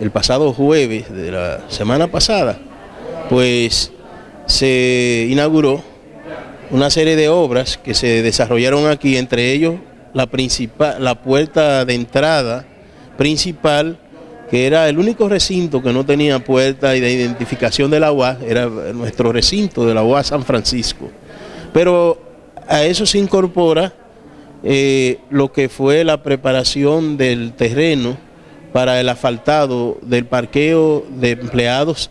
el pasado jueves de la semana pasada, pues se inauguró una serie de obras que se desarrollaron aquí, entre ellos la, la puerta de entrada principal, que era el único recinto que no tenía puerta de identificación de la UAS, era nuestro recinto de la UAS San Francisco. Pero a eso se incorpora eh, lo que fue la preparación del terreno para el asfaltado del parqueo de empleados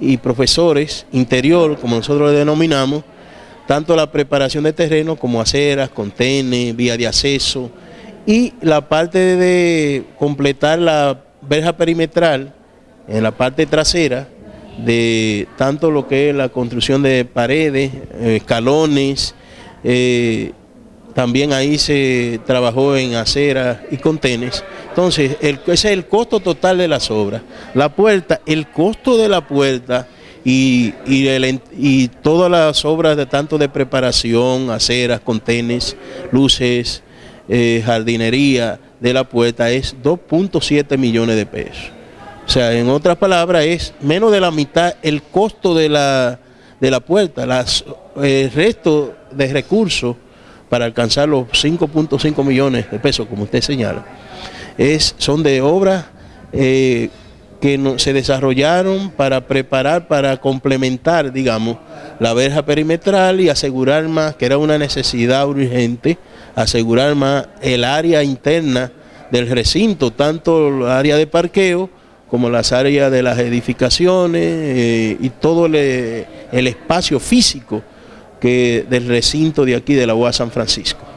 y profesores interior, como nosotros le denominamos, tanto la preparación de terreno como aceras, contenes, vía de acceso y la parte de completar la verja perimetral en la parte trasera de tanto lo que es la construcción de paredes, eh, escalones, eh, también ahí se trabajó en aceras y contenes. Entonces, ese es el costo total de las obras. La puerta, el costo de la puerta y, y, todas las obras de tanto de preparación, aceras, contenes, luces, eh, jardinería de la puerta es 2.7 millones de pesos. O sea, en otras palabras, es menos de la mitad el costo de la, de la puerta. Las, el resto de recursos para alcanzar los 5.5 millones de pesos, como usted señala, es, son de obras eh, que se desarrollaron para preparar, para complementar, digamos, la verja perimetral y asegurar más, que era una necesidad urgente, asegurar más el área interna del recinto, tanto el área de parqueo como las áreas de las edificaciones eh, y todo el espacio físico que del recinto de aquí de la UAS San Francisco.